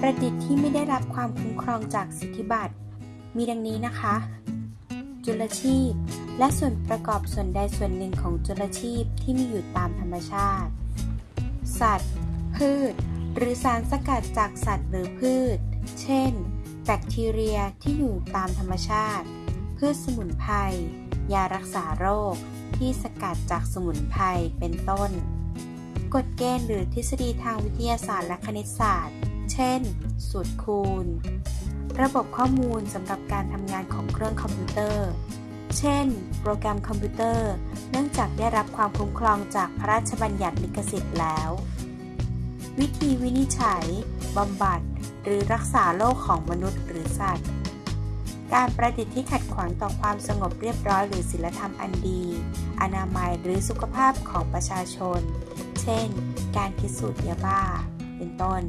ประดิษฐ์ที่ไม่ได้รับความคุ้มครองจากสิทธิบัตร มีดังนี้นะคะ จุลชีพ และส่วนประกอบส่วนใดส่วนหนึ่งของจุลชีพที่มีอยู่ตามธรรมชาติ สัตว์ พืช หรือสารสกัดจากสัตว์หรือพืช เช่น แบคทีเรียที่อยู่ตามธรรมชาติ พืชสมุนไพร ยารักษาโรค ที่สกัดจากสมุนไพร เป็นต้น กฎเกณฑ์หรือทฤษฎีทางวิทยาศาสตร์และคณิตศาสตร์ เช่น สูตรคูณ ระบบข้อมูลสำหรับการทำงานของเครื่องคอมพิวเตอร์ เช่น โปรแกรมคอมพิวเตอร์ เนื่องจากได้รับความคุ้มครองจากพระราชบัญญัติลิขสิทธิ์แล้ว วิธีวินิจฉัยบำบัด หรือรักษาโรคของมนุษย์หรือสัตว์ การประดิษฐ์ที่ขัดขวางต่อความสงบเรียบร้อยหรือศีลธรรมอันดี อนามัยหรือสุขภาพของประชาชน เช่น การคิดสูตรยาบ้า เป็นต้น